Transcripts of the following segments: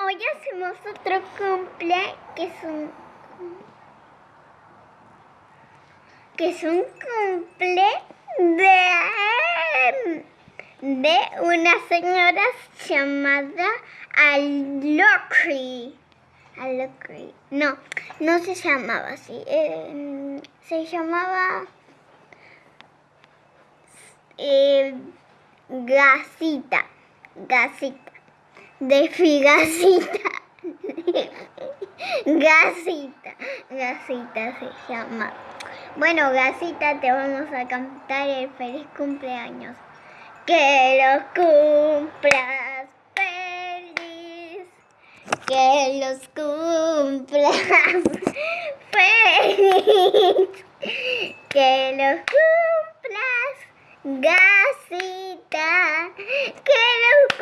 Hoy hacemos otro cumple que es un que es un cumple de de una señora llamada Alocri. Alocri. No, no se llamaba así. Eh, se llamaba eh, Gasita. Gasita de figasita. Gasita, Gasita se llama. Bueno, Gasita, te vamos a cantar el feliz cumpleaños. Que los cumplas feliz. Que los cumplas feliz. Que los cumplas Gasita. Que los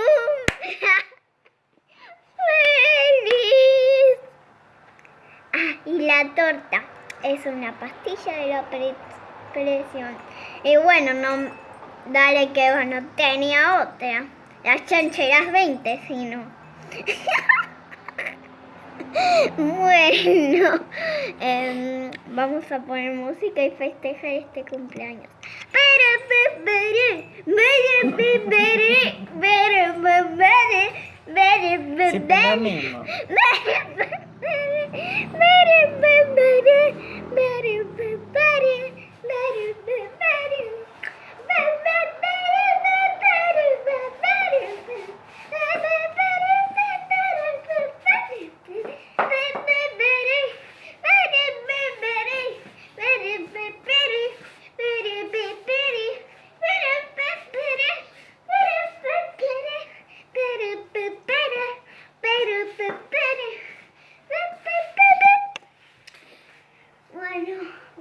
la torta es una pastilla de la presión. Y bueno, no, dale que bueno, tenía otra. Las chancheras 20, si no. bueno, em, vamos a poner música y festejar este cumpleaños.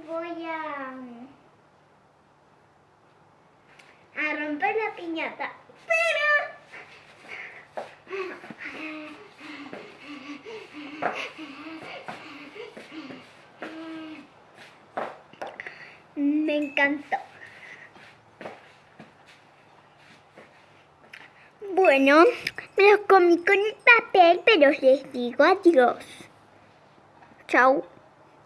Voy a, a romper la piñata. Pero... Me encantó. Bueno, me los comí con el papel, pero les digo adiós. Chao.